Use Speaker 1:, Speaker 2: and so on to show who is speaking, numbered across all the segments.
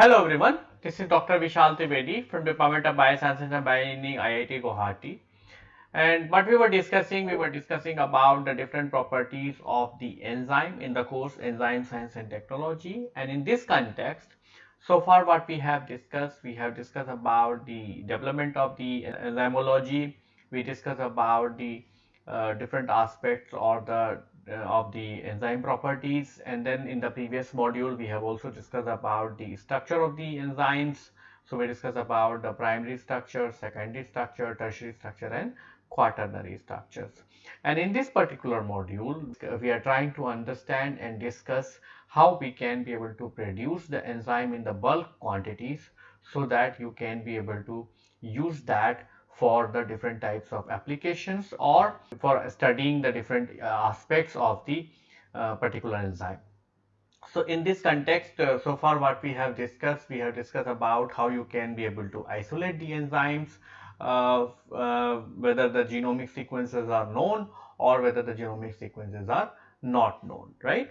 Speaker 1: Hello everyone, this is Dr. Vishal Trivedi from Department of Biosciences and Bioengineering IIT Guwahati. And what we were discussing, we were discussing about the different properties of the enzyme in the course Enzyme Science and Technology. And in this context, so far what we have discussed, we have discussed about the development of the enzymology, we discussed about the uh, different aspects or the uh, of the enzyme properties. And then in the previous module we have also discussed about the structure of the enzymes. So we discussed about the primary structure secondary structure tertiary structure and quaternary structures. And in this particular module we are trying to understand and discuss how we can be able to produce the enzyme in the bulk quantities so that you can be able to use that for the different types of applications or for studying the different uh, aspects of the uh, particular enzyme. So in this context, uh, so far what we have discussed, we have discussed about how you can be able to isolate the enzymes, uh, uh, whether the genomic sequences are known or whether the genomic sequences are not known, right?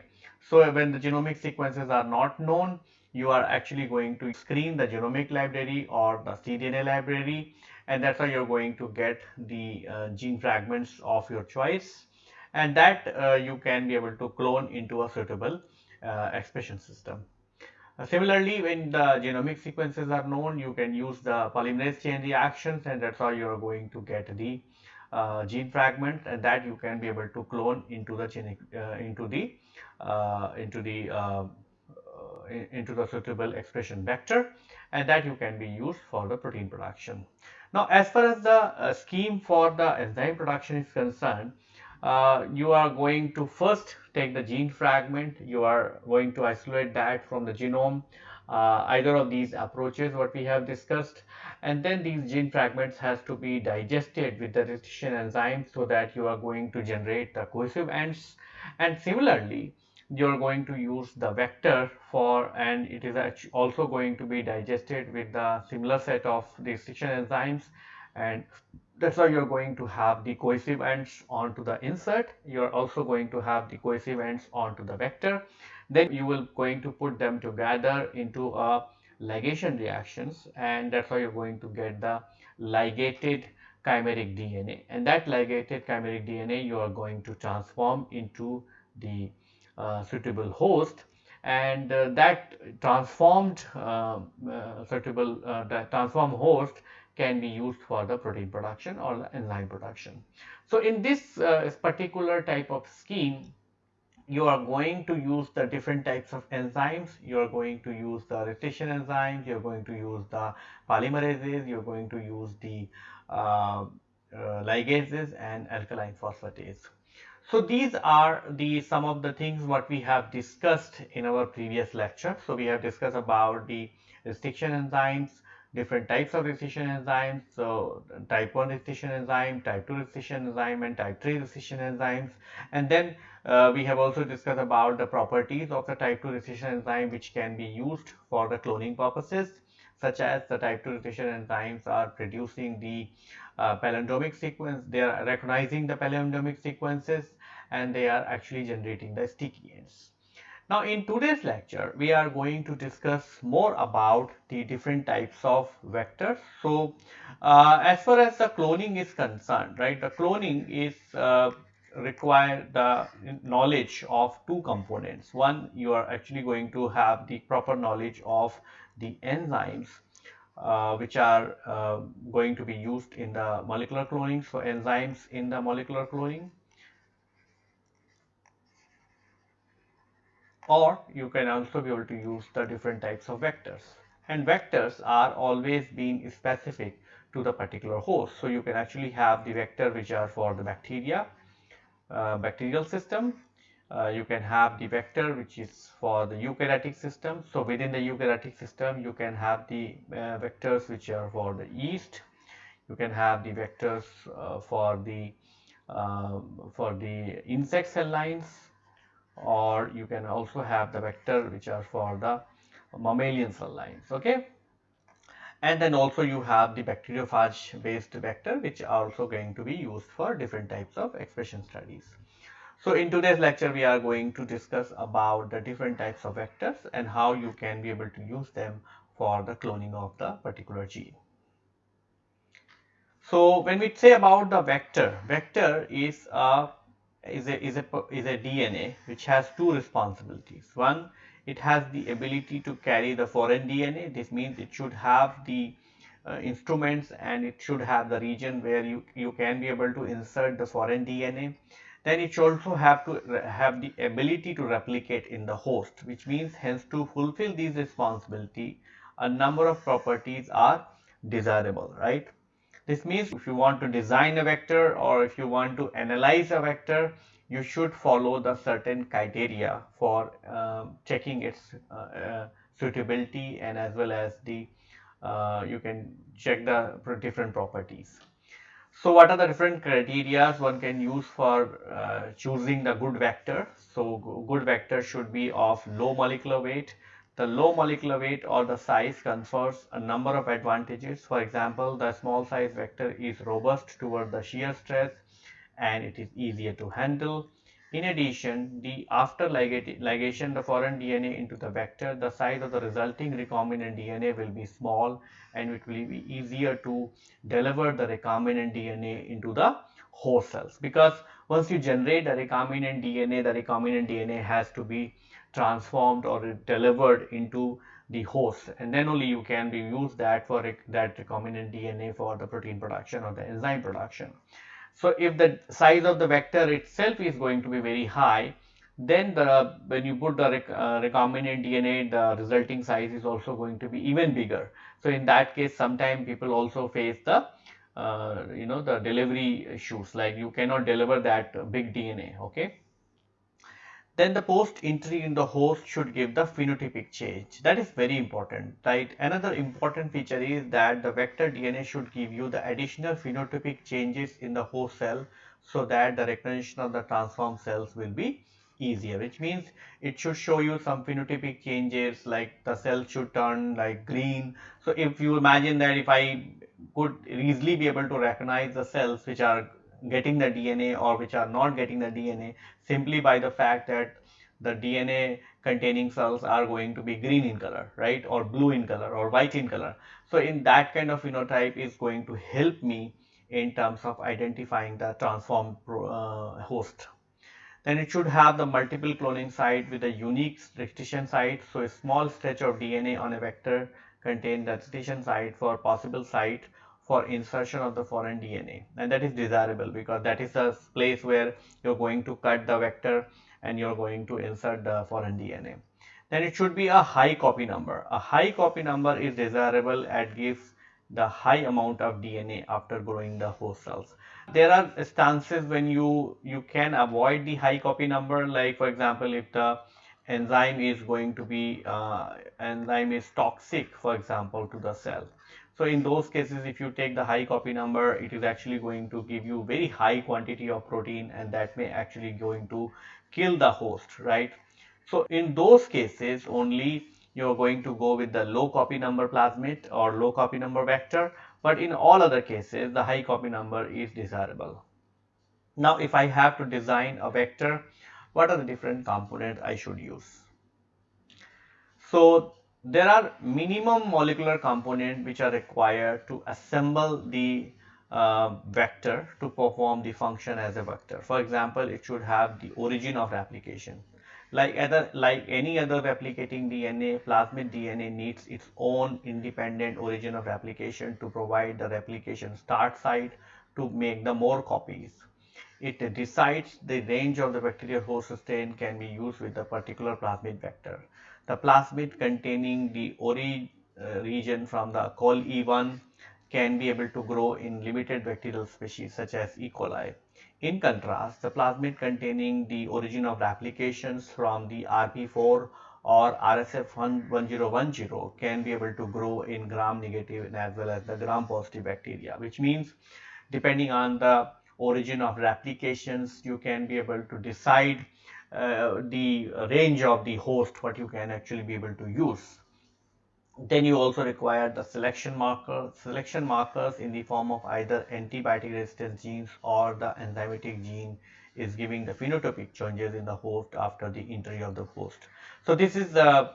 Speaker 1: So when the genomic sequences are not known, you are actually going to screen the genomic library or the cDNA library and that's how you're going to get the uh, gene fragments of your choice and that uh, you can be able to clone into a suitable uh, expression system. Uh, similarly, when the genomic sequences are known, you can use the polymerase chain reactions and that's how you're going to get the uh, gene fragment and that you can be able to clone into the uh, into the into the into the suitable expression vector and that you can be used for the protein production. Now, as far as the uh, scheme for the enzyme production is concerned, uh, you are going to first take the gene fragment, you are going to isolate that from the genome, uh, either of these approaches what we have discussed. And then these gene fragments has to be digested with the restriction enzyme so that you are going to generate the cohesive ends. And similarly you're going to use the vector for and it is also going to be digested with the similar set of restriction enzymes. And that's why you're going to have the cohesive ends onto the insert. You're also going to have the cohesive ends onto the vector. Then you will going to put them together into a ligation reactions and that's how you're going to get the ligated chimeric DNA and that ligated chimeric DNA you are going to transform into the uh, suitable host and uh, that transformed uh, suitable that transformed host can be used for the protein production or enzyme production. So in this uh, particular type of scheme, you are going to use the different types of enzymes. You are going to use the restriction enzymes. You are going to use the polymerases. You are going to use the uh, uh, ligases and alkaline phosphatase. So these are the some of the things what we have discussed in our previous lecture. So we have discussed about the restriction enzymes, different types of restriction enzymes. So type 1 restriction enzyme, type 2 restriction enzyme and type 3 restriction enzymes. And then uh, we have also discussed about the properties of the type 2 restriction enzyme which can be used for the cloning purposes such as the type 2 restriction enzymes are producing the uh, palindromic sequence, they are recognizing the palindromic sequences and they are actually generating the sticky ends. Now in today's lecture, we are going to discuss more about the different types of vectors. So uh, as far as the cloning is concerned, right, the cloning is uh, require the knowledge of two components. One, you are actually going to have the proper knowledge of the enzymes uh, which are uh, going to be used in the molecular cloning. So enzymes in the molecular cloning or you can also be able to use the different types of vectors. And vectors are always being specific to the particular host. So you can actually have the vector which are for the bacteria uh, bacterial system. Uh, you can have the vector which is for the eukaryotic system. So within the eukaryotic system you can have the uh, vectors which are for the yeast. You can have the vectors uh, for the uh, for the insect cell lines or you can also have the vector which are for the mammalian cell lines okay and then also you have the bacteriophage based vector which are also going to be used for different types of expression studies so in today's lecture we are going to discuss about the different types of vectors and how you can be able to use them for the cloning of the particular gene. So when we say about the vector, vector is a is a is a is a DNA which has two responsibilities. One, it has the ability to carry the foreign DNA. This means it should have the uh, instruments and it should have the region where you you can be able to insert the foreign DNA. Then it should also have to have the ability to replicate in the host, which means hence to fulfill these responsibility, a number of properties are desirable, right? This means if you want to design a vector or if you want to analyze a vector, you should follow the certain criteria for uh, checking its uh, uh, suitability and as well as the uh, you can check the different properties. So what are the different criteria one can use for uh, choosing the good vector? So good vector should be of low molecular weight, the low molecular weight or the size confers a number of advantages. For example, the small size vector is robust toward the shear stress and it is easier to handle. In addition, the after ligation the foreign DNA into the vector, the size of the resulting recombinant DNA will be small and it will be easier to deliver the recombinant DNA into the host cells because once you generate the recombinant DNA, the recombinant DNA has to be transformed or delivered into the host and then only you can be use that for that recombinant DNA for the protein production or the enzyme production. So if the size of the vector itself is going to be very high then the when you put the uh, recombinant DNA the resulting size is also going to be even bigger. So in that case sometimes people also face the uh, you know the delivery issues like you cannot deliver that big DNA okay. Then the post entry in the host should give the phenotypic change. That is very important, right? Another important feature is that the vector DNA should give you the additional phenotypic changes in the host cell so that the recognition of the transformed cells will be easier which means it should show you some phenotypic changes like the cell should turn like green so if you imagine that if i could easily be able to recognize the cells which are getting the DNA or which are not getting the DNA simply by the fact that the DNA containing cells are going to be green in color, right, or blue in color or white in color. So in that kind of phenotype is going to help me in terms of identifying the transformed uh, host. Then it should have the multiple cloning site with a unique restriction site. So a small stretch of DNA on a vector contain the restriction site for possible site for insertion of the foreign DNA and that is desirable because that is the place where you're going to cut the vector and you're going to insert the foreign DNA. Then it should be a high copy number. A high copy number is desirable and gives the high amount of DNA after growing the host cells. There are instances when you, you can avoid the high copy number like for example if the enzyme is going to be uh, enzyme is toxic for example to the cell so in those cases, if you take the high copy number, it is actually going to give you very high quantity of protein and that may actually going to kill the host, right? So in those cases, only you're going to go with the low copy number plasmid or low copy number vector. But in all other cases, the high copy number is desirable. Now, if I have to design a vector, what are the different components I should use? So there are minimum molecular components which are required to assemble the uh, vector to perform the function as a vector. For example, it should have the origin of replication. Like other, like any other replicating DNA, plasmid DNA needs its own independent origin of replication to provide the replication start site to make the more copies. It decides the range of the bacterial host sustain can be used with a particular plasmid vector. The plasmid containing the ori uh, region from the col E1 can be able to grow in limited bacterial species such as E. coli. In contrast, the plasmid containing the origin of replications from the RP4 or RSF1010 can be able to grow in gram negative as well as the gram positive bacteria, which means depending on the origin of replications, you can be able to decide uh, the range of the host what you can actually be able to use. Then you also require the selection marker, selection markers in the form of either antibiotic resistance genes or the enzymatic gene is giving the phenotypic changes in the host after the entry of the host. So this is the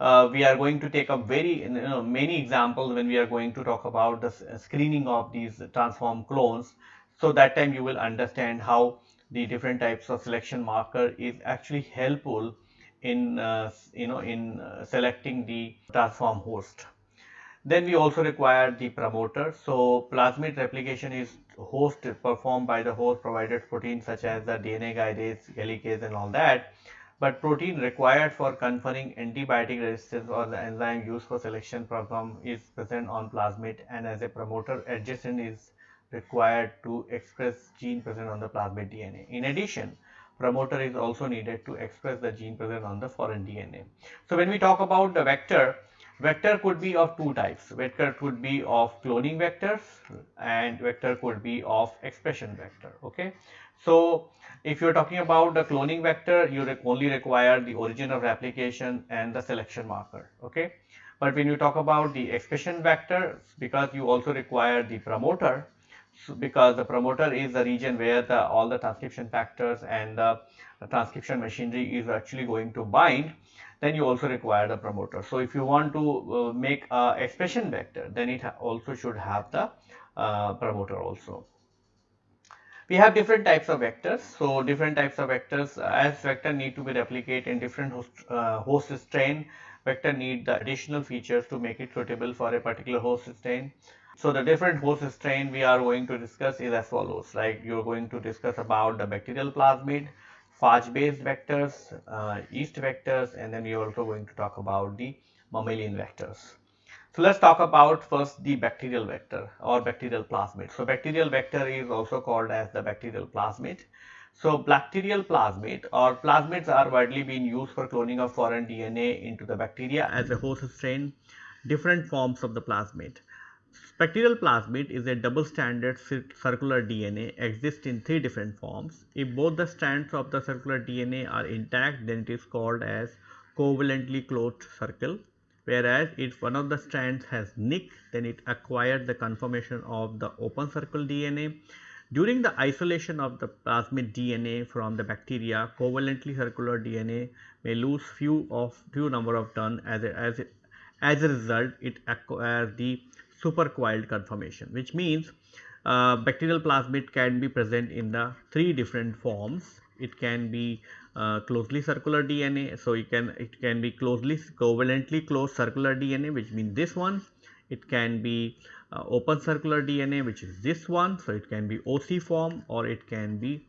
Speaker 1: uh, we are going to take up very you know, many examples when we are going to talk about the screening of these transform clones. So that time you will understand how the different types of selection marker is actually helpful in uh, you know in uh, selecting the transform host. Then we also require the promoter. So plasmid replication is host performed by the host provided protein such as the DNA guidase, helicase and all that. But protein required for conferring antibiotic resistance or the enzyme used for selection program is present on plasmid and as a promoter adjacent is required to express gene present on the plasmid DNA. In addition, promoter is also needed to express the gene present on the foreign DNA. So when we talk about the vector, vector could be of two types. Vector could be of cloning vectors and vector could be of expression vector. Okay. So if you're talking about the cloning vector, you only require the origin of replication and the selection marker. Okay. But when you talk about the expression vector, because you also require the promoter, because the promoter is the region where the all the transcription factors and the, the transcription machinery is actually going to bind then you also require the promoter. So if you want to uh, make a expression vector then it also should have the uh, promoter also. We have different types of vectors. So different types of vectors uh, as vector need to be replicated in different host, uh, host strain vector need the additional features to make it suitable for a particular host strain so the different host strain we are going to discuss is as follows. Like you're going to discuss about the bacterial plasmid, phage based vectors, uh, yeast vectors, and then we are also going to talk about the mammalian vectors. So let's talk about first the bacterial vector or bacterial plasmid. So bacterial vector is also called as the bacterial plasmid. So bacterial plasmid or plasmids are widely being used for cloning of foreign DNA into the bacteria as a host strain, different forms of the plasmid. Bacterial plasmid is a double-stranded circular DNA exists in three different forms. If both the strands of the circular DNA are intact then it is called as covalently closed circle whereas if one of the strands has nick then it acquired the conformation of the open circle DNA. During the isolation of the plasmid DNA from the bacteria covalently circular DNA may lose few of few number of turn as a, as as a result it acquires the supercoiled conformation which means uh, bacterial plasmid can be present in the three different forms. It can be uh, closely circular DNA. So, it can it can be closely covalently closed circular DNA which means this one. It can be uh, open circular DNA which is this one. So, it can be OC form or it can be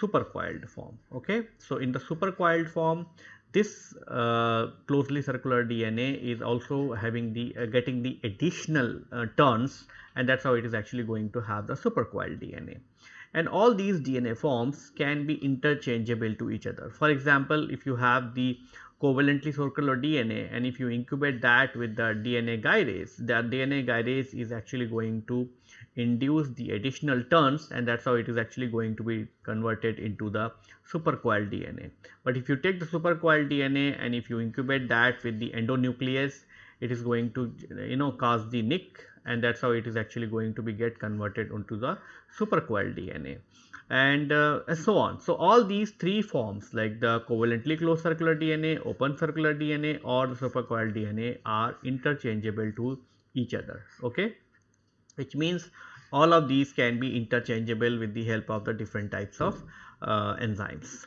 Speaker 1: supercoiled form. Okay. So, in the supercoiled form this uh, closely circular DNA is also having the uh, getting the additional uh, turns and that is how it is actually going to have the supercoiled DNA. And all these DNA forms can be interchangeable to each other. For example, if you have the covalently circular DNA and if you incubate that with the DNA gyrase, the DNA gyrase is actually going to induce the additional turns and that is how it is actually going to be converted into the supercoiled DNA. But if you take the supercoiled DNA and if you incubate that with the endonuclease, it is going to you know cause the nick and that is how it is actually going to be get converted into the supercoiled DNA and uh, so on. So, all these three forms like the covalently closed circular DNA, open circular DNA or the supercoiled DNA are interchangeable to each other. Okay which means all of these can be interchangeable with the help of the different types of uh, enzymes.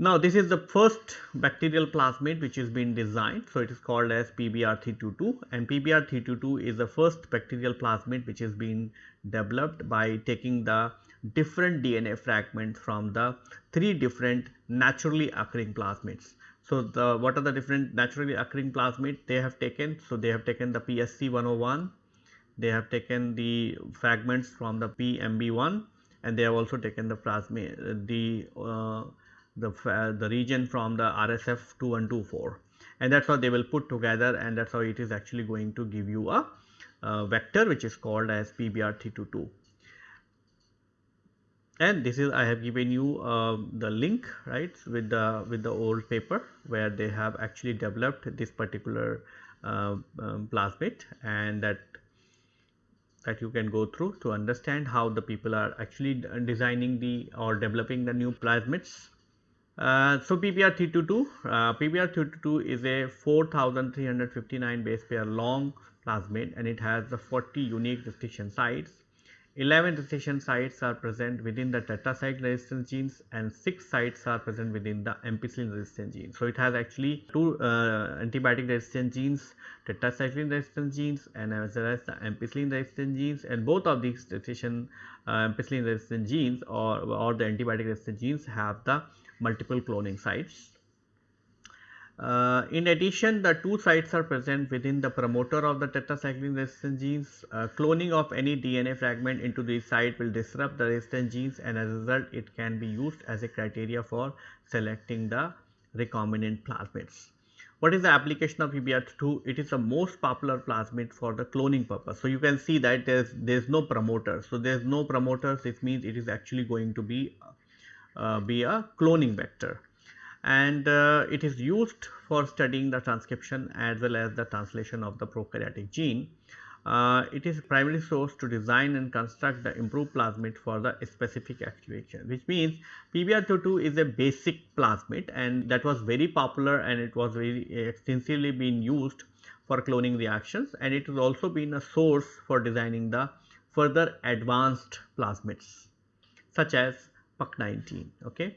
Speaker 1: Now this is the first bacterial plasmid which is being designed. So it is called as PBR322 and PBR322 is the first bacterial plasmid which is being developed by taking the different DNA fragments from the three different naturally occurring plasmids. So, the what are the different naturally occurring plasmid they have taken? So, they have taken the PSC 101, they have taken the fragments from the PMB1 and they have also taken the plasmid the uh, the the region from the RSF 2124 and that is how they will put together and that is how it is actually going to give you a, a vector which is called as PBR322 and this is I have given you uh, the link right with the with the old paper where they have actually developed this particular uh, um, plasmid and that that you can go through to understand how the people are actually designing the or developing the new plasmids Uh, so PBR322, uh, PBR322 is a 4359 base pair long plasmid and it has the 40 unique restriction sites 11 restriction sites are present within the tetracycline resistance genes and 6 sites are present within the ampicillin resistant genes. So, it has actually two uh, antibiotic resistant genes, tetracycline resistant genes and as well as the ampicillin resistant genes and both of these restriction uh, ampicillin resistant genes or, or the antibiotic resistant genes have the multiple cloning sites uh, in addition, the two sites are present within the promoter of the tetracycline resistance genes. Uh, cloning of any DNA fragment into the site will disrupt the resistance genes and as a result it can be used as a criteria for selecting the recombinant plasmids. What is the application of PBR2? It is the most popular plasmid for the cloning purpose. So, you can see that there is there is no promoter. So, there is no promoters this means it is actually going to be, uh, be a cloning vector and uh, it is used for studying the transcription as well as the translation of the prokaryotic gene. Uh, it is primarily source to design and construct the improved plasmid for the specific activation which means PBR22 is a basic plasmid and that was very popular and it was very extensively being used for cloning reactions and it has also been a source for designing the further advanced plasmids such as PUC19. Okay.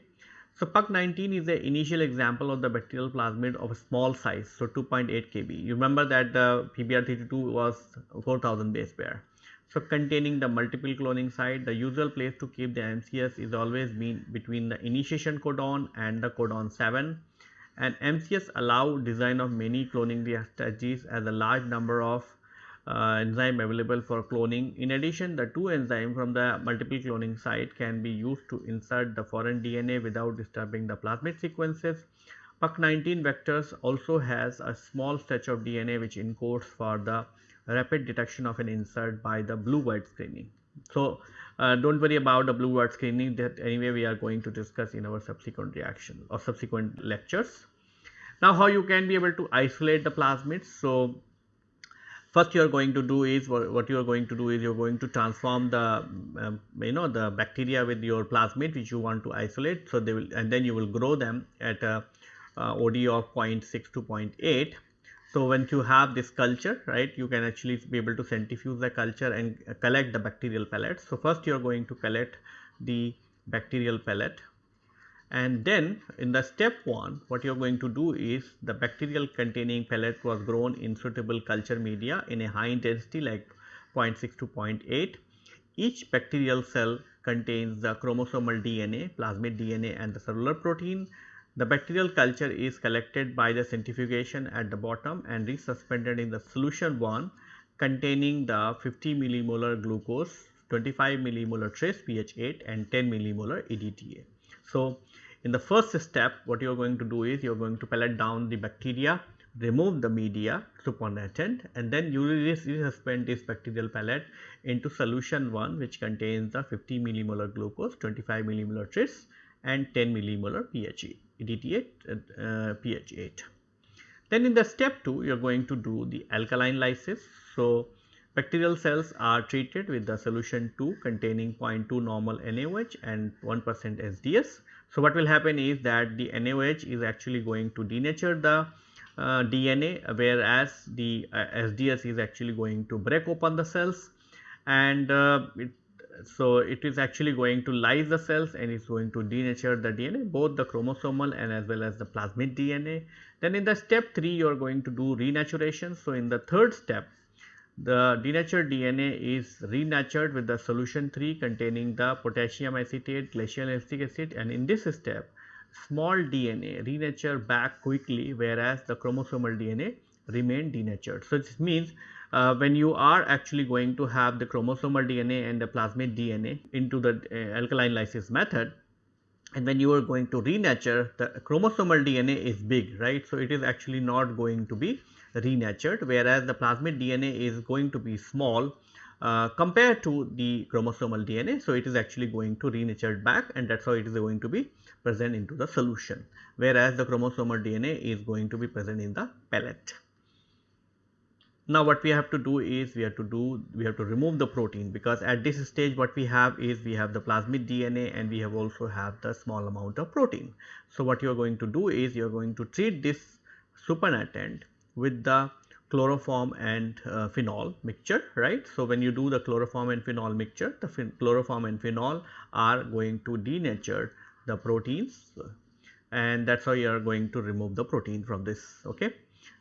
Speaker 1: So, PUC19 is the initial example of the bacterial plasmid of a small size, so 2.8 kb. You remember that the PBR32 was 4000 base pair. So, containing the multiple cloning site, the usual place to keep the MCS is always been between the initiation codon and the codon 7 and MCS allow design of many cloning strategies as a large number of uh, enzyme available for cloning. In addition, the two enzyme from the multiple cloning site can be used to insert the foreign DNA without disturbing the plasmid sequences. PUC19 vectors also has a small stretch of DNA which encodes for the rapid detection of an insert by the blue white screening. So, uh, do not worry about the blue white screening that anyway we are going to discuss in our subsequent reaction or subsequent lectures. Now, how you can be able to isolate the plasmids. So, first you are going to do is what you are going to do is you are going to transform the um, you know the bacteria with your plasmid which you want to isolate. So, they will and then you will grow them at a uh, OD of 0.6 to 0.8. So, once you have this culture right you can actually be able to centrifuge the culture and collect the bacterial pellets. So, first you are going to collect the bacterial pellet and then in the step 1 what you are going to do is the bacterial containing pellet was grown in suitable culture media in a high intensity like 0.6 to 0.8. Each bacterial cell contains the chromosomal DNA, plasmid DNA and the cellular protein. The bacterial culture is collected by the centrifugation at the bottom and resuspended in the solution 1 containing the 50 millimolar glucose, 25 millimolar trace pH 8 and 10 millimolar EDTA. So, in the first step what you are going to do is you are going to pellet down the bacteria, remove the media supernatant and then you will resuspend this bacterial pellet into solution 1 which contains the 50 millimolar glucose, 25 millimolar tris and 10 millimolar pH, EDTA uh, pH 8. Then in the step 2 you are going to do the alkaline lysis. So, bacterial cells are treated with the solution 2 containing 0.2 normal NaOH and 1 percent SDS so, what will happen is that the NaOH is actually going to denature the uh, DNA whereas the uh, SDS is actually going to break open the cells and uh, it, so it is actually going to lyse the cells and is going to denature the DNA both the chromosomal and as well as the plasmid DNA. Then in the step 3 you are going to do renaturation. So, in the third step the denatured DNA is renatured with the solution 3 containing the potassium acetate, glacial acetic acid and in this step small DNA renature back quickly whereas the chromosomal DNA remain denatured. So, this means uh, when you are actually going to have the chromosomal DNA and the plasmid DNA into the uh, alkaline lysis method and when you are going to renature the chromosomal DNA is big right. So, it is actually not going to be renatured whereas the plasmid DNA is going to be small uh, compared to the chromosomal DNA. So, it is actually going to renatured back and that is how it is going to be present into the solution whereas the chromosomal DNA is going to be present in the pellet. now what we have to do is we have to do we have to remove the protein because at this stage what we have is we have the plasmid DNA and we have also have the small amount of protein. So what you are going to do is you are going to treat this supernatant with the chloroform and uh, phenol mixture right. So when you do the chloroform and phenol mixture the chloroform and phenol are going to denature the proteins and that is how you are going to remove the protein from this okay.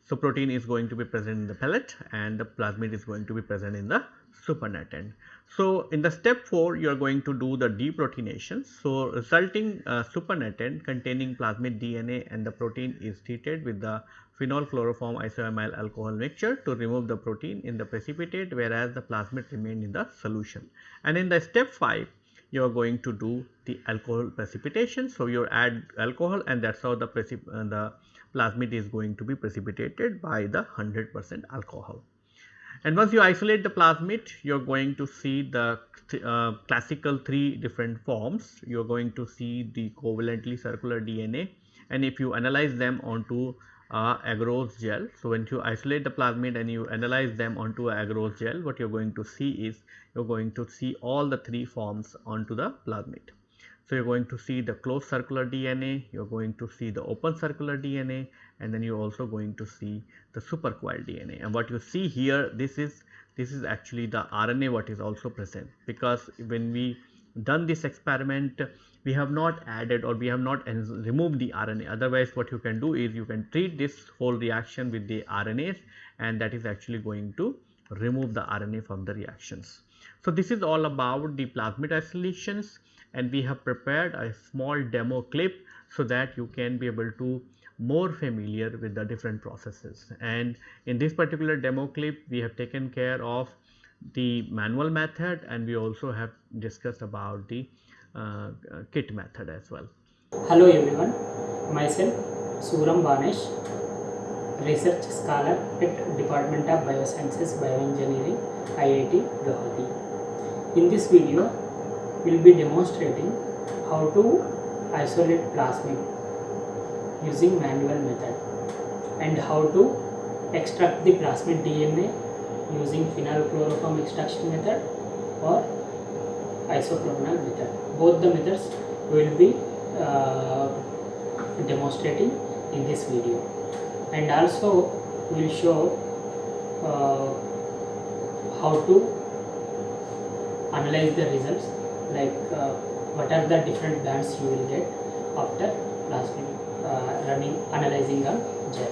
Speaker 1: So, protein is going to be present in the pellet and the plasmid is going to be present in the supernatant. So, in the step 4 you are going to do the deproteination. So, resulting uh, supernatant containing plasmid DNA and the protein is treated with the phenol chloroform isoamyl alcohol mixture to remove the protein in the precipitate whereas the plasmid remain in the solution. And in the step 5 you are going to do the alcohol precipitation. So, you add alcohol and that is how the, uh, the plasmid is going to be precipitated by the 100 percent alcohol. And once you isolate the plasmid, you are going to see the uh, classical three different forms. You are going to see the covalently circular DNA and if you analyze them onto uh, agarose gel. So, when you isolate the plasmid and you analyze them onto agarose gel, what you are going to see is you are going to see all the three forms onto the plasmid. So, you are going to see the closed circular DNA, you are going to see the open circular DNA and then you are also going to see the supercoiled DNA. And what you see here this is this is actually the RNA what is also present because when we done this experiment we have not added or we have not removed the RNA otherwise what you can do is you can treat this whole reaction with the RNAs and that is actually going to remove the RNA from the reactions. So, this is all about the plasmid isolations and we have prepared a small demo clip so that you can be able to more familiar with the different processes and in this particular demo clip we have taken care of the manual method and we also have discussed about the Uh, uh, kit method as well.
Speaker 2: Hello everyone, myself Suram Banesh, research scholar at Department of Biosciences Bioengineering IIT Guwahati. In this video we will be demonstrating how to isolate plasmid using manual method and how to extract the plasmid DNA using phenylchloroform extraction method or isopropanol method. Both the methods will be uh, demonstrating in this video and also we will show uh, how to analyze the results like uh, what are the different bands you will get after plasmid uh, running analyzing on gel.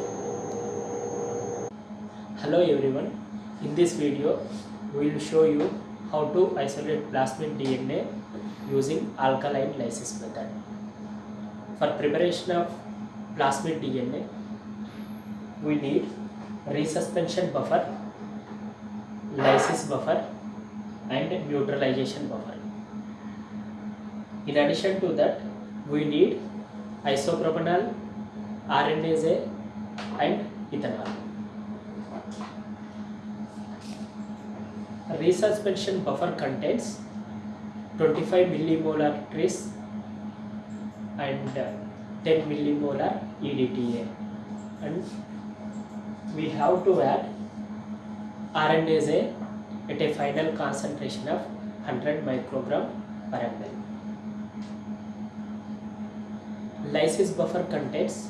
Speaker 2: Hello everyone, in this video we will show you how to isolate plasmid DNA using alkaline lysis method. For preparation of plasmid DNA, we need resuspension buffer, lysis buffer and neutralization buffer. In addition to that, we need isopropanol, RNase and ethanol. Resuspension buffer contains 25 millimolar tris and uh, 10 millimolar EDTA and we have to add RNase at a final concentration of 100 microgram per ml. lysis buffer contains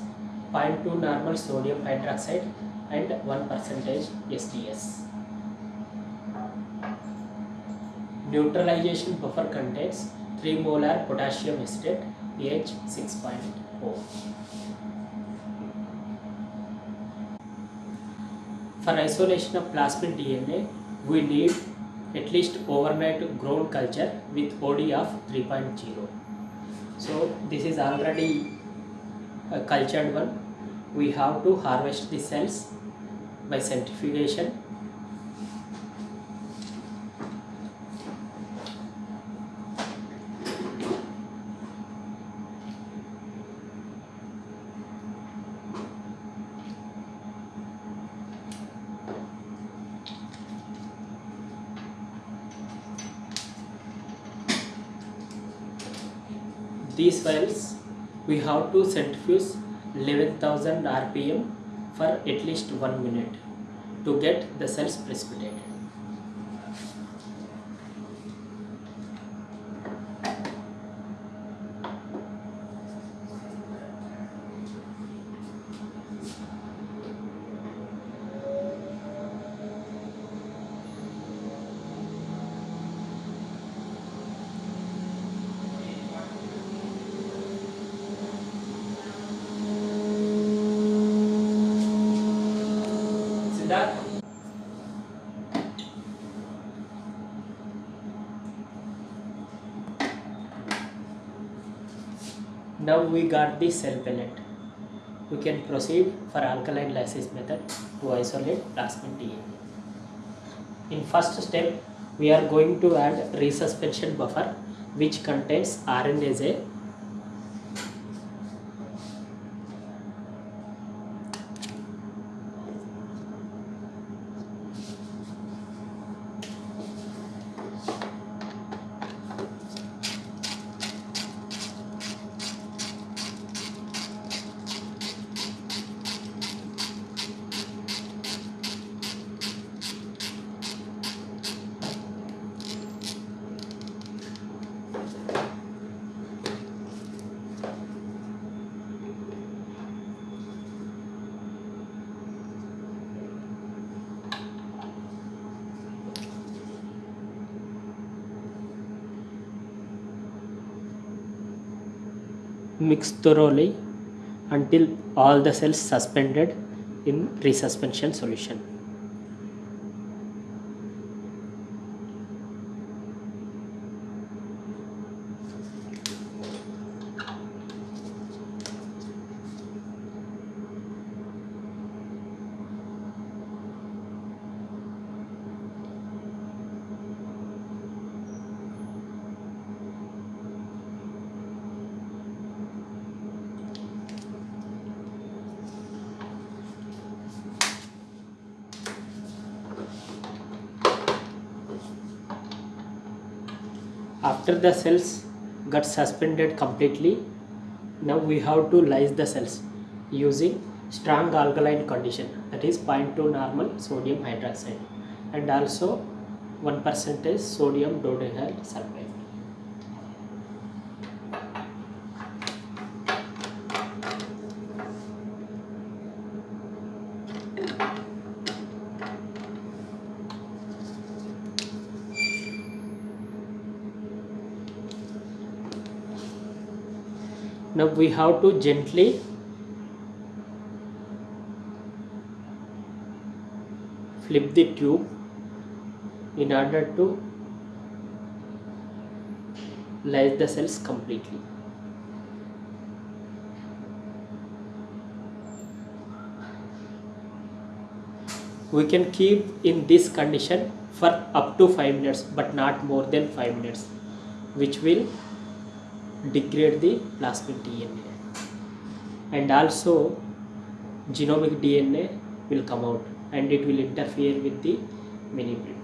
Speaker 2: 0.2 normal sodium hydroxide and 1 percentage SDS. Neutralization buffer contains 3 molar potassium acetate pH 6.0. For isolation of plasmid DNA, we need at least overnight grown culture with OD of 3.0 so this is already a cultured one. We have to harvest the cells by centrifugation these files we have to centrifuge 11,000 rpm for at least 1 minute to get the cells precipitated. Siddharth? Now we got the cell pellet. We can proceed for alkaline lysis method to isolate plasmid DNA. In first step, we are going to add resuspension buffer which contains RNase mix thoroughly until all the cells suspended in resuspension solution. After the cells got suspended completely, now we have to lyse the cells using strong alkaline condition that is 0.2 normal sodium hydroxide and also 1 percentage sodium dodehyl sulfate. Now we have to gently flip the tube in order to lyse the cells completely. We can keep in this condition for up to 5 minutes but not more than 5 minutes which will degrade the plasmid DNA and also genomic DNA will come out and it will interfere with the mini print.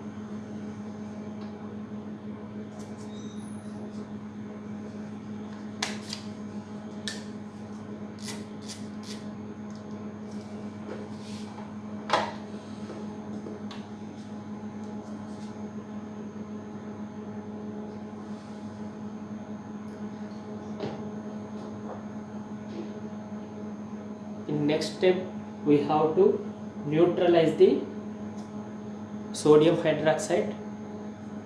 Speaker 2: in next step we have to neutralize the sodium hydroxide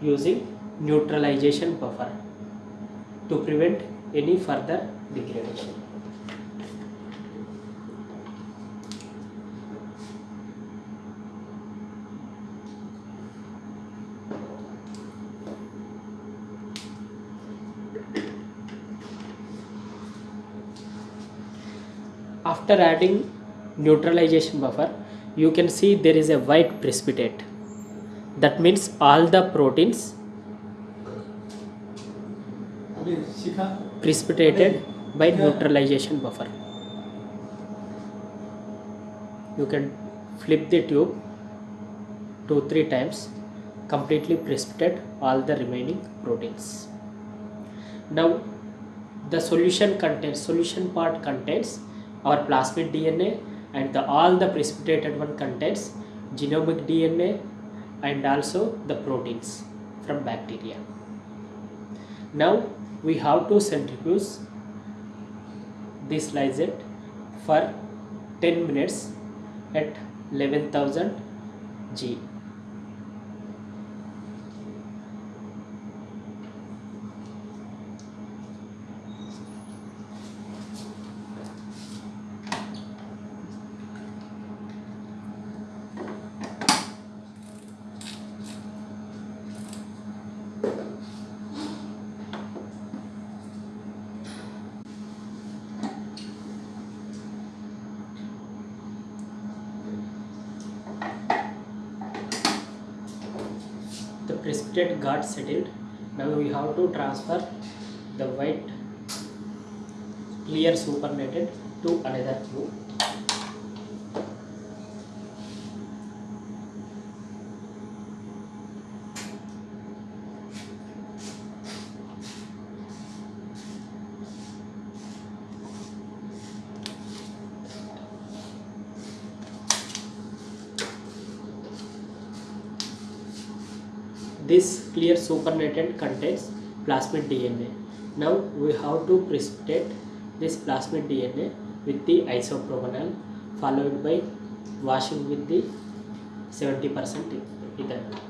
Speaker 2: using neutralization buffer to prevent any further degradation. After adding neutralization buffer you can see there is a white precipitate that means all the proteins precipitated by neutralization buffer. You can flip the tube two three times completely precipitate all the remaining proteins. Now the solution contains solution part contains our plasmid DNA and the all the precipitated one contains genomic DNA and also the proteins from bacteria. Now we have to centrifuge this lysate for 10 minutes at 11000 G. the got settled now we have to transfer the white clear supernated to another tube clear supernatant contains plasmid DNA. Now we have to precipitate this plasmid DNA with the isopropanol followed by washing with the 70% ethanol.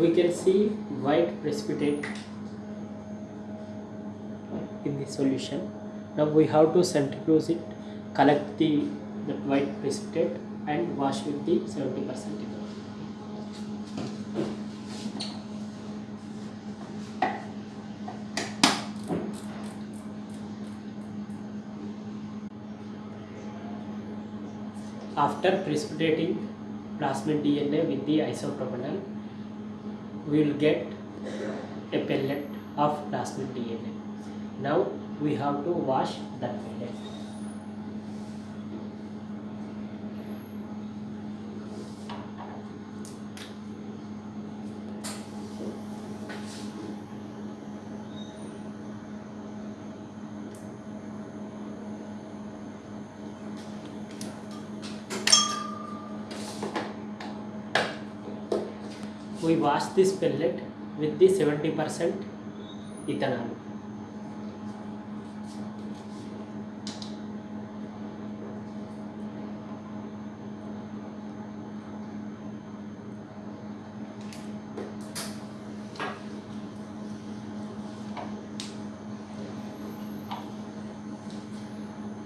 Speaker 2: We can see white precipitate in the solution. Now we have to centrifuge it, collect the, the white precipitate and wash with the 70% ethanol. After precipitating plasmid DNA with the isopropanol, we will get a pellet of plasmid DNA. Now we have to wash that This pellet with the 70% ethanol.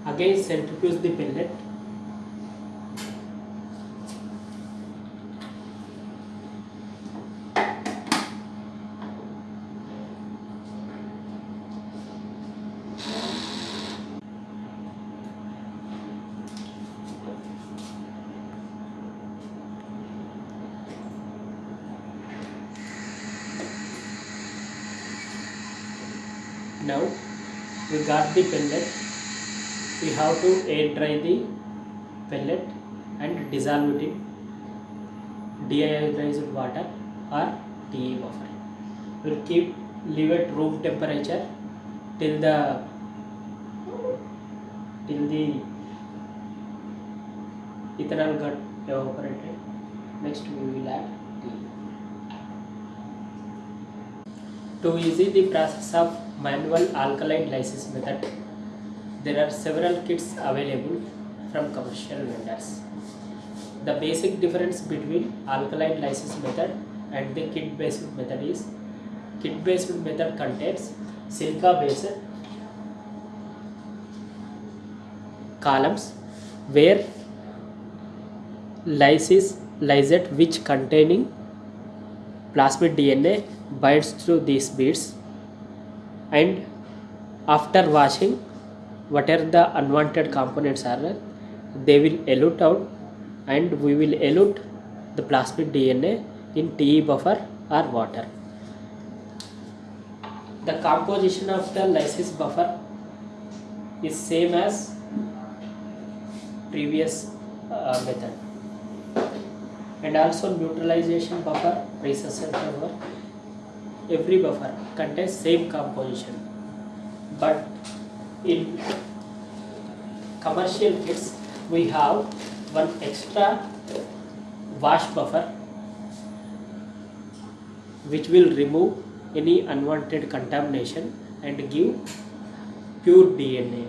Speaker 2: Again centrifuge the pellet now we got the pellet we have to air dry the pellet and dissolve it in deionized water or TA buffer we'll keep leave at room temperature till the till the ethanol got evaporated next we will add tea To easy the process of manual alkaline lysis method, there are several kits available from commercial vendors. The basic difference between alkaline lysis method and the kit based method is kit based method contains silica based columns where lysis lysate which containing plasmid DNA binds to these beads and after washing whatever the unwanted components are they will elute out and we will elute the plasmid dna in te buffer or water. The composition of the lysis buffer is same as previous uh, method. And also neutralization buffer recessive buffer every buffer contains same composition but in commercial kits we have one extra wash buffer which will remove any unwanted contamination and give pure DNA.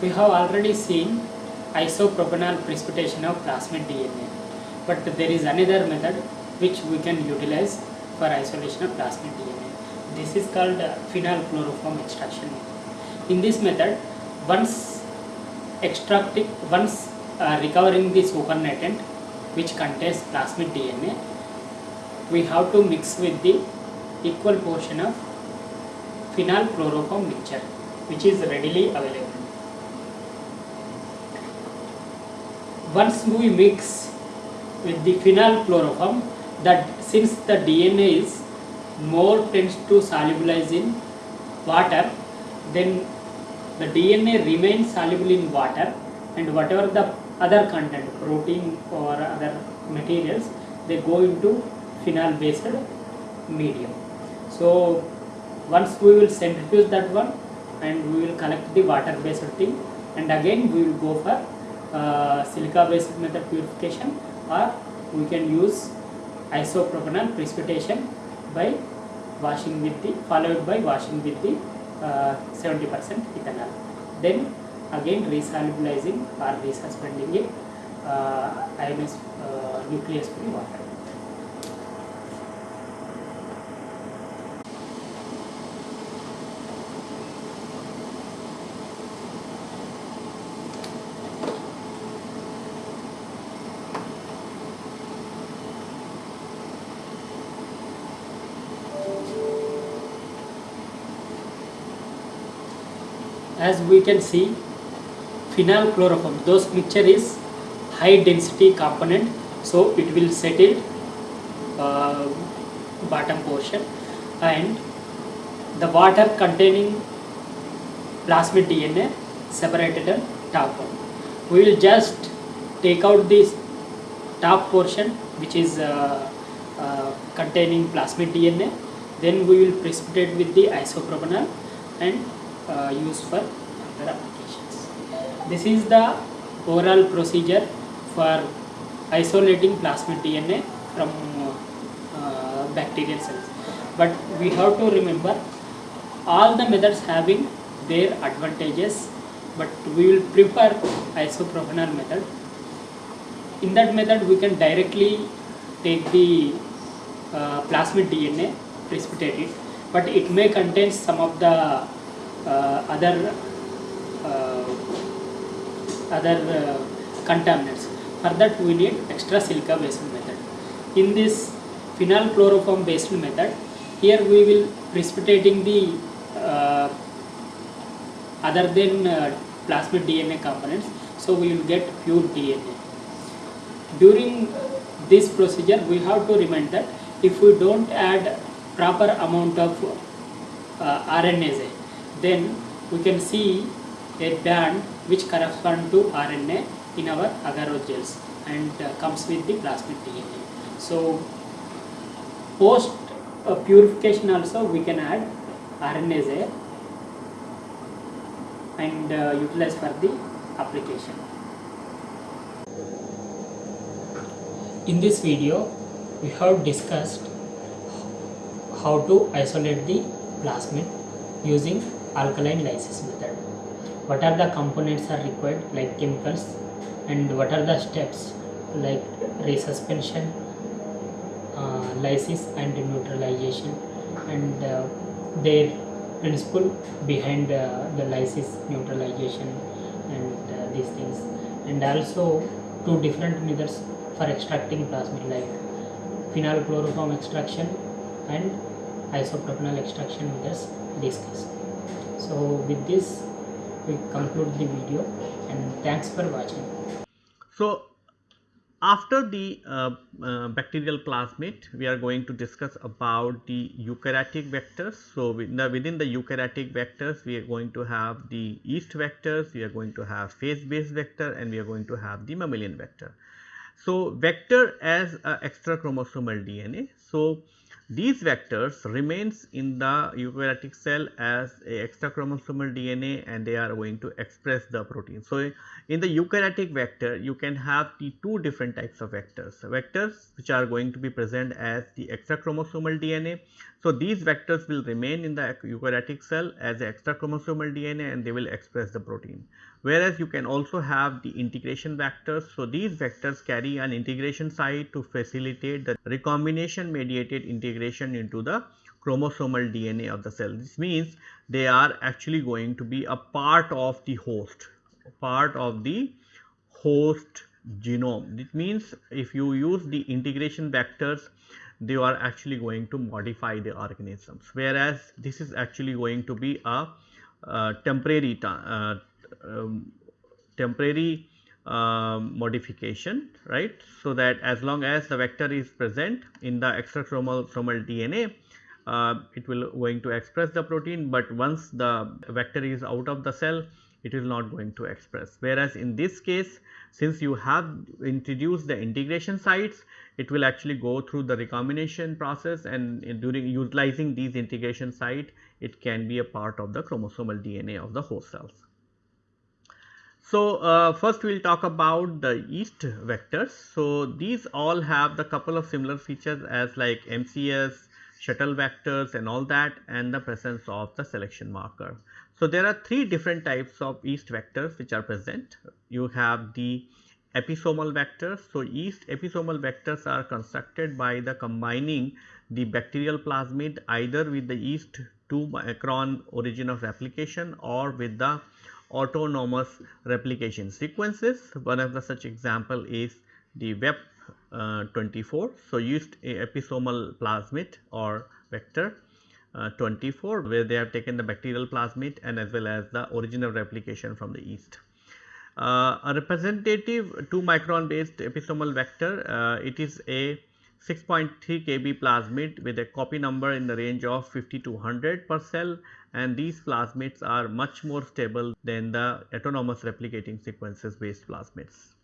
Speaker 2: We have already seen isopropanol precipitation of plasmid DNA, but there is another method which we can utilize for isolation of plasmid DNA. This is called phenyl chloroform extraction. In this method, once extracting, once uh, recovering the supernatant which contains plasmid DNA, we have to mix with the equal portion of phenyl chloroform mixture which is readily available. Once we mix with the phenyl chloroform, that since the DNA is more tends to solubilize in water, then the DNA remains soluble in water and whatever the other content, protein or other materials, they go into phenol based medium. So once we will centrifuge that one and we will collect the water based thing and again we will go for uh, silica based method purification or we can use isopropanol precipitation by washing with the followed by washing with the uh, 70% ethanol then again resolubilizing or resuspending it uh, ionized uh, nucleus free water as we can see phenyl chloroform those mixture is high density component so it will settle uh, bottom portion and the water containing plasmid DNA separated on top one. We will just take out this top portion which is uh, uh, containing plasmid DNA then we will precipitate with the isopropanol and uh, use for other applications. This is the overall procedure for isolating plasmid DNA from uh, bacterial cells. But we have to remember all the methods having their advantages but we will prefer isopropanol method. In that method we can directly take the uh, plasmid DNA, precipitate it, but it may contain some of the other uh, other uh, contaminants. For that we need extra silica based method. In this phenyl chloroform based method, here we will precipitating the uh, other than uh, plasmid DNA components, so we will get pure DNA. During this procedure, we have to remind that if we don't add proper amount of uh, RNase, then we can see a band which correspond to RNA in our agar gels and uh, comes with the plasmid DNA. So post uh, purification also we can add RNase and uh, utilize for the application. In this video we have discussed how to isolate the plasmid using alkaline lysis method. What are the components are required like chemicals and what are the steps like resuspension, uh, lysis and neutralization and uh, their principle behind uh, the lysis neutralization and uh, these things and also two different methods for extracting plasmid like phenylchloroform extraction and isopropanol extraction just discussed. So with this we conclude the video and thanks for watching.
Speaker 1: So after the uh, uh, bacterial plasmid, we are going to discuss about the eukaryotic vectors. So within the, within the eukaryotic vectors, we are going to have the yeast vectors, we are going to have phase-based vector and we are going to have the mammalian vector. So vector as a extra chromosomal DNA. So these vectors remains in the eukaryotic cell as a extra chromosomal DNA and they are going to express the protein. So, in the eukaryotic vector you can have the two different types of vectors, vectors which are going to be present as the extra chromosomal DNA. So, these vectors will remain in the eukaryotic cell as extra chromosomal DNA and they will express the protein whereas you can also have the integration vectors. So, these vectors carry an integration site to facilitate the recombination mediated integration into the chromosomal DNA of the cell. This means they are actually going to be a part of the host, part of the host genome. It means if you use the integration vectors, they are actually going to modify the organisms, whereas this is actually going to be a uh, temporary uh, um, temporary uh, modification right. So, that as long as the vector is present in the extrachromosomal DNA uh, it will going to express the protein, but once the vector is out of the cell it is not going to express. Whereas, in this case since you have introduced the integration sites it will actually go through the recombination process and during utilizing these integration site it can be a part of the chromosomal DNA of the host cells. So, uh, first we will talk about the yeast vectors. So, these all have the couple of similar features as like MCS, shuttle vectors and all that and the presence of the selection marker. So, there are three different types of yeast vectors which are present. You have the episomal vectors. So, yeast episomal vectors are constructed by the combining the bacterial plasmid either with the yeast 2 micron origin of replication or with the autonomous replication sequences. One of the such example is the WEP uh, 24. So, used a episomal plasmid or vector uh, 24 where they have taken the bacterial plasmid and as well as the original replication from the yeast. Uh, a representative 2 micron based episomal vector, uh, it is a 6.3 kb plasmid with a copy number in the range of 50 to 100 per cell and these plasmids are much more stable than the autonomous replicating sequences based plasmids.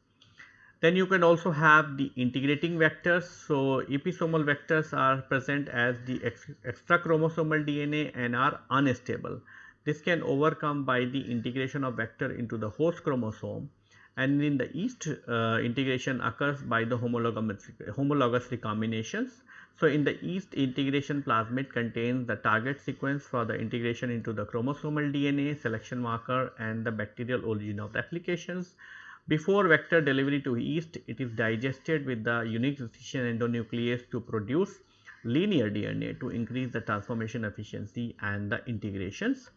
Speaker 1: Then you can also have the integrating vectors. So, episomal vectors are present as the extra chromosomal DNA and are unstable. This can overcome by the integration of vector into the host chromosome and in the yeast uh, integration occurs by the homologous, homologous recombinations so, in the yeast integration plasmid contains the target sequence for the integration into the chromosomal DNA, selection marker and the bacterial origin of the applications. Before vector delivery to yeast, it is digested with the unique decision endonuclease to produce linear DNA to increase the transformation efficiency and the integrations.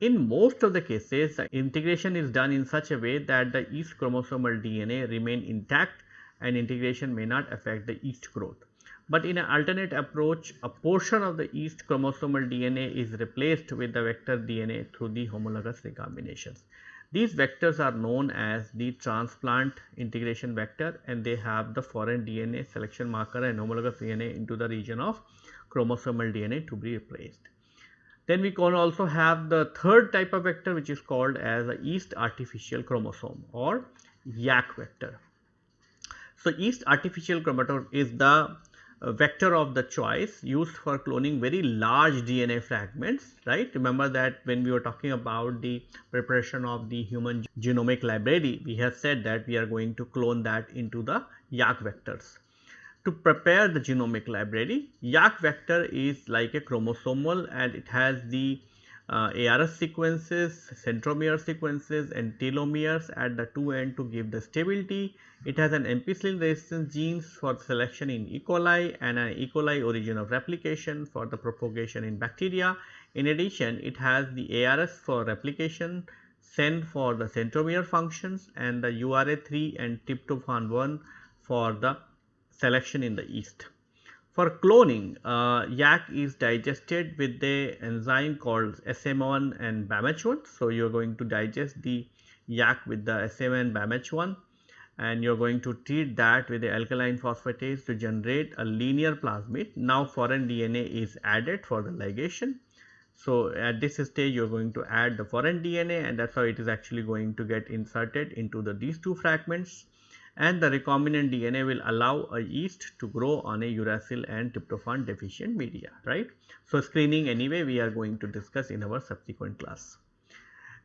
Speaker 1: In most of the cases, the integration is done in such a way that the yeast chromosomal DNA remain intact and integration may not affect the yeast growth but in an alternate approach a portion of the yeast chromosomal DNA is replaced with the vector DNA through the homologous recombinations. These vectors are known as the transplant integration vector and they have the foreign DNA selection marker and homologous DNA into the region of chromosomal DNA to be replaced. Then we can also have the third type of vector which is called as a yeast artificial chromosome or YAC vector. So, yeast artificial chromosome is the vector of the choice used for cloning very large DNA fragments, right. Remember that when we were talking about the preparation of the human genomic library, we have said that we are going to clone that into the YAC vectors. To prepare the genomic library, YAC vector is like a chromosomal and it has the uh, ARS sequences, centromere sequences and telomeres at the two end to give the stability. It has an ampicillin resistance genes for selection in E. coli and an E. coli origin of replication for the propagation in bacteria. In addition, it has the ARS for replication, CEN for the centromere functions and the URA3 and tryptophan 1 for the selection in the yeast. For cloning, uh, yak is digested with the enzyme called SM1 and BAMH1. So, you are going to digest the yak with the SM1 and BAMH1 and you are going to treat that with the alkaline phosphatase to generate a linear plasmid. Now, foreign DNA is added for the ligation. So, at this stage you are going to add the foreign DNA and that is how it is actually going to get inserted into the these two fragments and the recombinant DNA will allow a yeast to grow on a uracil and tryptophan deficient media, right. So, screening anyway we are going to discuss in our subsequent class.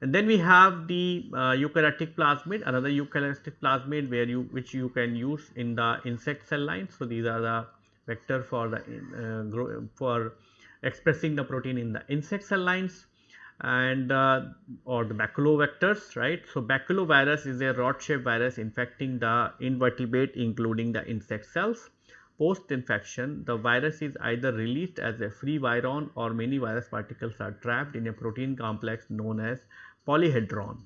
Speaker 1: And then we have the uh, eukaryotic plasmid, another eukaryotic plasmid where you which you can use in the insect cell lines. So, these are the vector for the uh, for expressing the protein in the insect cell lines and uh, or the baculovectors right. So, baculovirus is a rod shaped virus infecting the invertebrate including the insect cells. Post infection the virus is either released as a free virion or many virus particles are trapped in a protein complex known as polyhedron.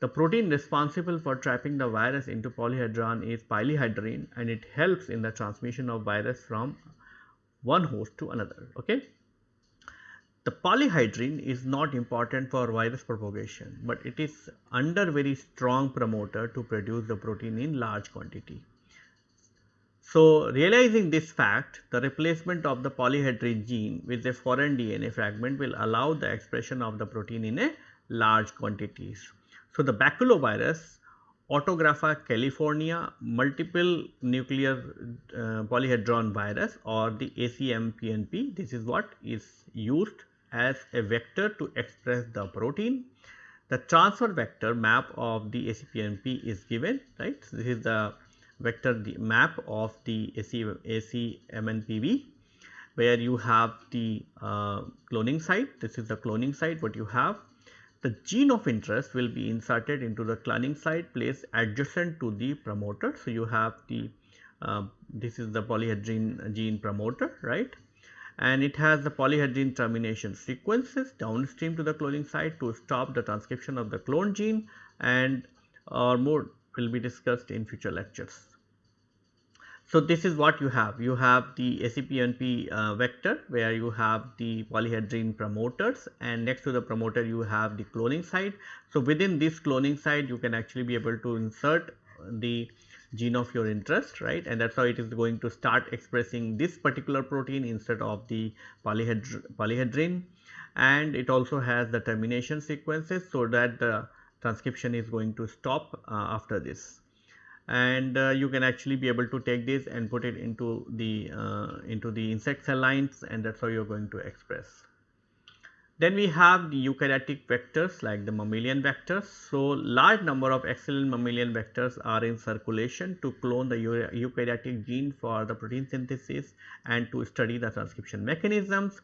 Speaker 1: The protein responsible for trapping the virus into polyhedron is polyhedrin and it helps in the transmission of virus from one host to another. Okay. The polyhedrin is not important for virus propagation, but it is under very strong promoter to produce the protein in large quantity. So, realizing this fact, the replacement of the polyhedrin gene with a foreign DNA fragment will allow the expression of the protein in a large quantities. So, the baculovirus Autographa california multiple nuclear uh, polyhedron virus or the ACMPNP this is what is used as a vector to express the protein. The transfer vector map of the ACPNP is given right. This is the vector the map of the AC, ACMNPV where you have the uh, cloning site. This is the cloning site what you have the gene of interest will be inserted into the cloning site placed adjacent to the promoter. So, you have the uh, this is the polyhedrin gene promoter right and it has the polyhedrin termination sequences downstream to the cloning site to stop the transcription of the clone gene and or more will be discussed in future lectures. So, this is what you have. You have the ACPNP uh, vector where you have the polyhedrin promoters and next to the promoter you have the cloning site. So, within this cloning site you can actually be able to insert the gene of your interest right? And that is how it is going to start expressing this particular protein instead of the polyhedr polyhedrin. And it also has the termination sequences so that the transcription is going to stop uh, after this. And uh, you can actually be able to take this and put it into the uh, into the insect cell lines and that is how you are going to express. Then we have the eukaryotic vectors like the mammalian vectors. So, large number of excellent mammalian vectors are in circulation to clone the eukaryotic gene for the protein synthesis and to study the transcription mechanisms.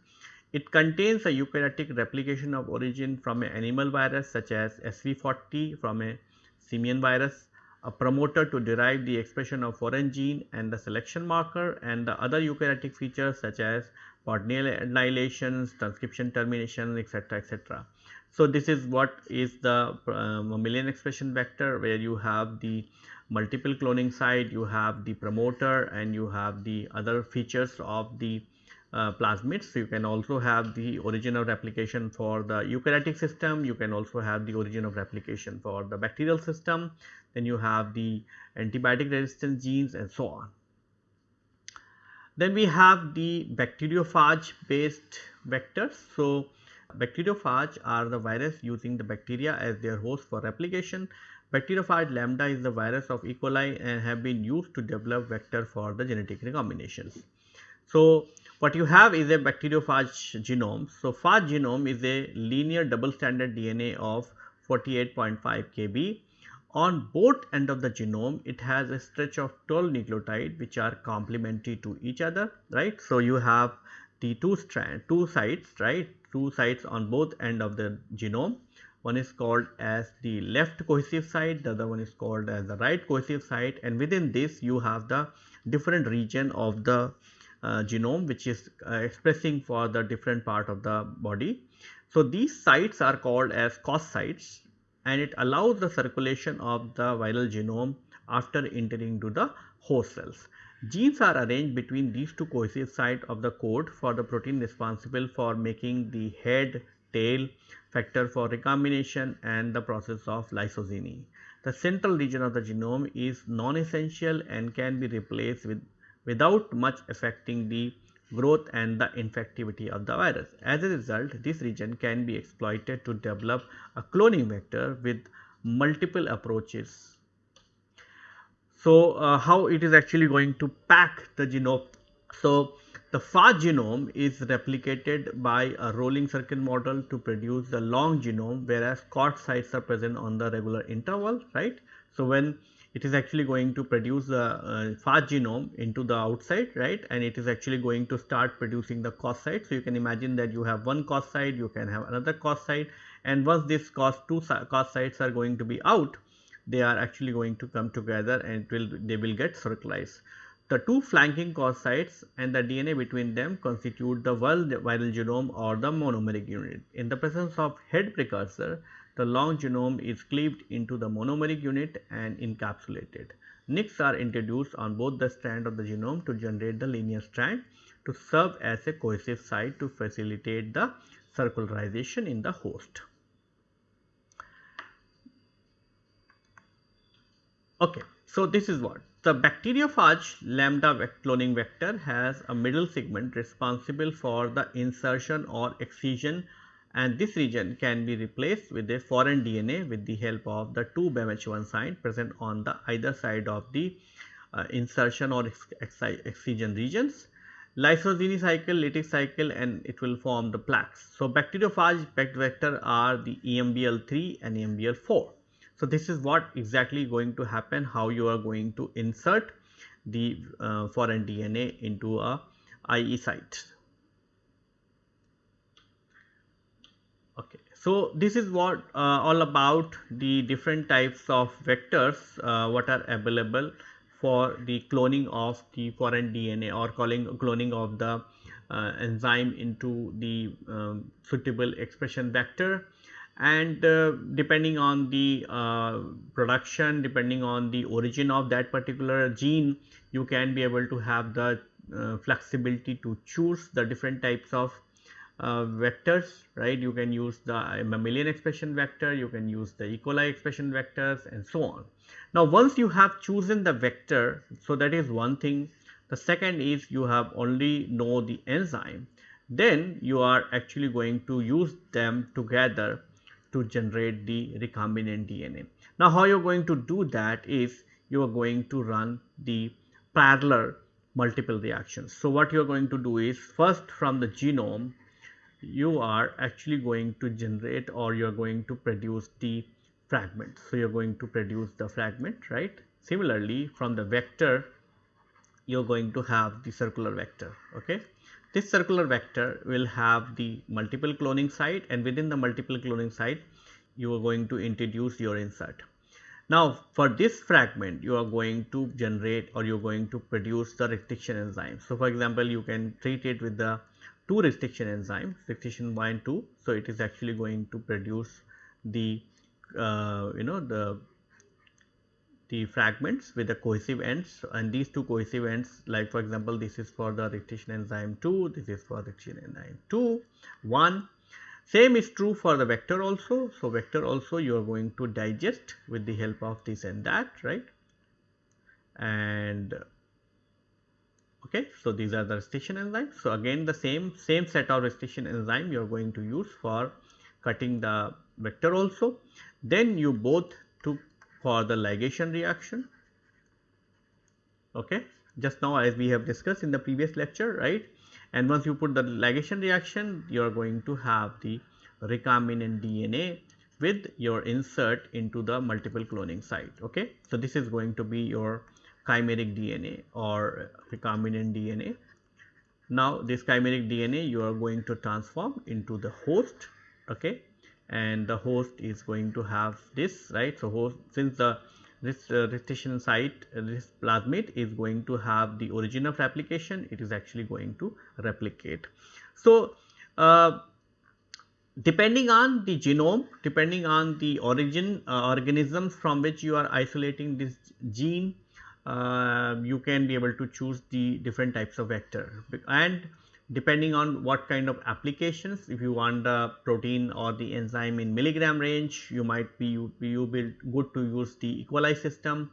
Speaker 1: It contains a eukaryotic replication of origin from an animal virus such as SV40 from a simian virus a promoter to derive the expression of foreign gene and the selection marker and the other eukaryotic features such as Bordnian annihilations, transcription termination etc., etc. So, this is what is the uh, mammalian expression vector where you have the multiple cloning site, you have the promoter and you have the other features of the uh, plasmids. So, you can also have the origin of replication for the eukaryotic system, you can also have the origin of replication for the bacterial system, then you have the antibiotic resistant genes and so on. Then we have the bacteriophage based vectors. So, bacteriophage are the virus using the bacteria as their host for replication. Bacteriophage lambda is the virus of E. coli and have been used to develop vector for the genetic recombinations. So, what you have is a bacteriophage genome. So, phage genome is a linear double stranded DNA of 48.5 kb on both end of the genome it has a stretch of 12 nucleotide which are complementary to each other right. So, you have the two strand two sites right two sites on both end of the genome one is called as the left cohesive site the other one is called as the right cohesive site and within this you have the different region of the uh, genome which is uh, expressing for the different part of the body. So, these sites are called as COS sites and it allows the circulation of the viral genome after entering to the host cells. Genes are arranged between these two cohesive sites of the code for the protein responsible for making the head, tail, factor for recombination and the process of lysogeny. The central region of the genome is non-essential and can be replaced with without much affecting the growth and the infectivity of the virus. As a result, this region can be exploited to develop a cloning vector with multiple approaches. So, uh, how it is actually going to pack the genome. So, the far genome is replicated by a rolling circuit model to produce the long genome whereas COT sites are present on the regular interval, right. So, when it is actually going to produce the uh, fast genome into the outside right and it is actually going to start producing the COS site. So, you can imagine that you have one COS site, you can have another COS site and once this COS two COS sites are going to be out they are actually going to come together and will they will get circularized. The two flanking COS sites and the DNA between them constitute the viral genome or the monomeric unit. In the presence of head precursor, the long genome is cleaved into the monomeric unit and encapsulated. Nicks are introduced on both the strand of the genome to generate the linear strand to serve as a cohesive site to facilitate the circularization in the host. Okay, so this is what the bacteriophage lambda cloning vector has a middle segment responsible for the insertion or excision and this region can be replaced with a foreign DNA with the help of the two BAMH1 site present on the either side of the uh, insertion or excision regions. Lysogeny cycle, lytic cycle and it will form the plaques. So, bacteriophage vector are the EMBL3 and EMBL4. So, this is what exactly going to happen, how you are going to insert the uh, foreign DNA into a IE site. Okay. So, this is what uh, all about the different types of vectors uh, what are available for the cloning of the foreign DNA or calling cloning of the uh, enzyme into the um, suitable expression vector. And uh, depending on the uh, production depending on the origin of that particular gene you can be able to have the uh, flexibility to choose the different types of uh, vectors right you can use the mammalian expression vector you can use the E. coli expression vectors and so on. Now once you have chosen the vector so that is one thing the second is you have only know the enzyme then you are actually going to use them together to generate the recombinant DNA. Now how you are going to do that is you are going to run the parallel multiple reactions. So what you are going to do is first from the genome you are actually going to generate or you are going to produce the fragment. So, you are going to produce the fragment right. Similarly, from the vector you are going to have the circular vector. Okay. This circular vector will have the multiple cloning site and within the multiple cloning site you are going to introduce your insert. Now, for this fragment you are going to generate or you are going to produce the restriction enzyme. So, for example, you can treat it with the two restriction enzymes restriction 1 and 2. So, it is actually going to produce the uh, you know the the fragments with the cohesive ends and these two cohesive ends like for example, this is for the restriction enzyme 2, this is for restriction enzyme 2, 1. Same is true for the vector also. So, vector also you are going to digest with the help of this and that right and okay so these are the restriction enzymes. So again the same same set of restriction enzyme you are going to use for cutting the vector also. Then you both took for the ligation reaction. Okay just now as we have discussed in the previous lecture right? And once you put the ligation reaction you are going to have the recombinant DNA with your insert into the multiple cloning site. Okay so this is going to be your chimeric DNA or recombinant DNA. Now, this chimeric DNA you are going to transform into the host okay and the host is going to have this right. So, host since the this uh, restriction site uh, this plasmid is going to have the origin of replication it is actually going to replicate. So, uh, depending on the genome depending on the origin uh, organisms from which you are isolating this gene uh, you can be able to choose the different types of vector. And depending on what kind of applications if you want the protein or the enzyme in milligram range you might be you, you be good to use the equalized system.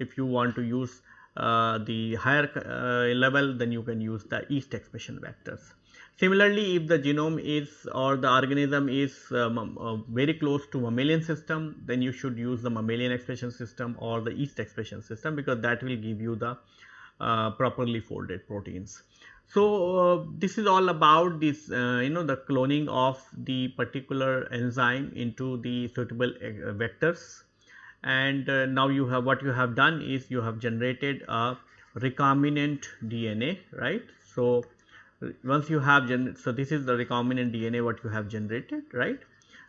Speaker 1: If you want to use uh, the higher uh, level then you can use the yeast expression vectors similarly if the genome is or the organism is um, uh, very close to mammalian system then you should use the mammalian expression system or the yeast expression system because that will give you the uh, properly folded proteins so, uh, this is all about this uh, you know the cloning of the particular enzyme into the suitable uh, vectors and now you have what you have done is you have generated a recombinant DNA right. So, once you have so this is the recombinant DNA what you have generated right.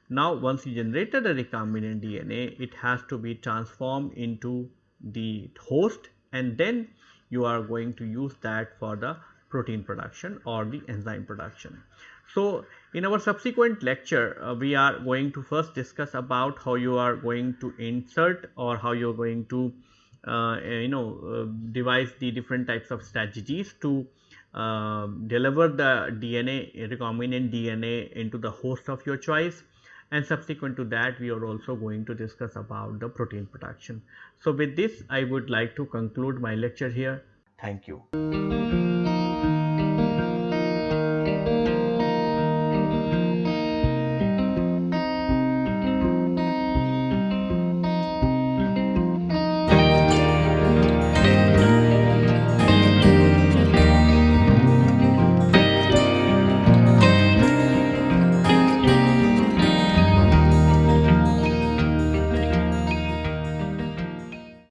Speaker 1: Now, once you generated a recombinant DNA it has to be transformed into the host and then you are going to use that for the protein production or the enzyme production. So, in our subsequent lecture uh, we are going to first discuss about how you are going to insert or how you are going to uh, you know uh, devise the different types of strategies to uh, deliver the DNA recombinant DNA into the host of your choice and subsequent to that we are also going to discuss about the protein production. So, with this I would like to conclude my lecture here. Thank you.